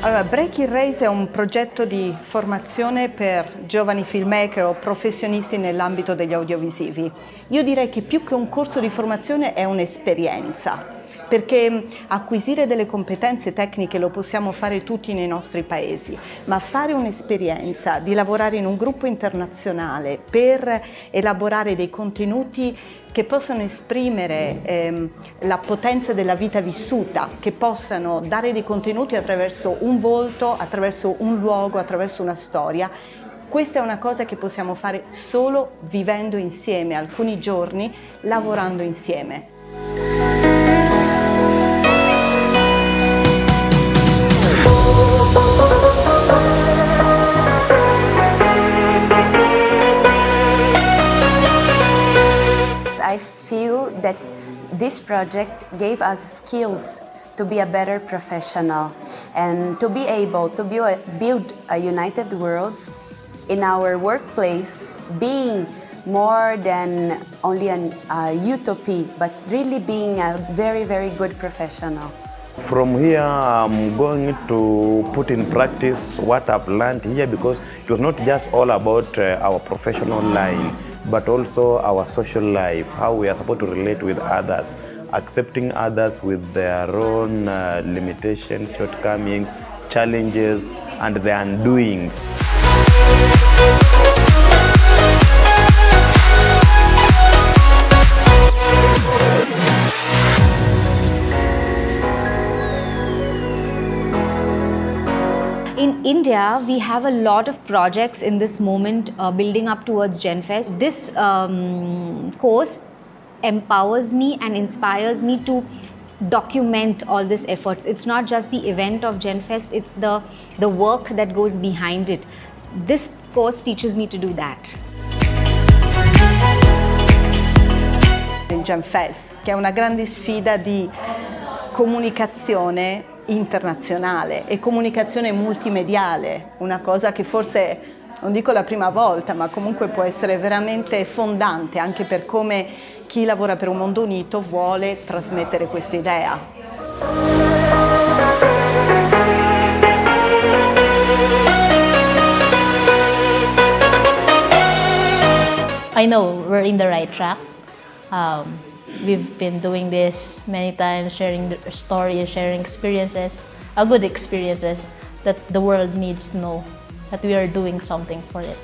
Allora, Breaking Race è un progetto di formazione per giovani filmmaker o professionisti nell'ambito degli audiovisivi. Io direi che più che un corso di formazione è un'esperienza perché acquisire delle competenze tecniche lo possiamo fare tutti nei nostri paesi, ma fare un'esperienza di lavorare in un gruppo internazionale per elaborare dei contenuti che possano esprimere ehm, la potenza della vita vissuta, che possano dare dei contenuti attraverso un volto, attraverso un luogo, attraverso una storia, questa è una cosa che possiamo fare solo vivendo insieme alcuni giorni, lavorando insieme. That this project gave us skills to be a better professional and to be able to build a united world in our workplace being more than only an uh, utopia, but really being a very, very good professional. From here, I'm going to put in practice what I've learned here because it was not just all about uh, our professional line, but also our social life, how we are supposed to relate with others, accepting others with their own uh, limitations, shortcomings, challenges, and their undoings. In India, we have a lot of projects in this moment uh, building up towards GenFest. This um, course empowers me and inspires me to document all these efforts. It's not just the event of GenFest, it's the, the work that goes behind it. This course teaches me to do that. GenFest, che è una grande sfida di comunicazione internazionale e comunicazione multimediale, una cosa che forse, non dico la prima volta, ma comunque può essere veramente fondante anche per come chi lavora per un mondo unito vuole trasmettere questa idea. I know we're in the right track. Um, we've been doing this many times, sharing stories, sharing experiences, a good experiences that the world needs to know that we are doing something for it.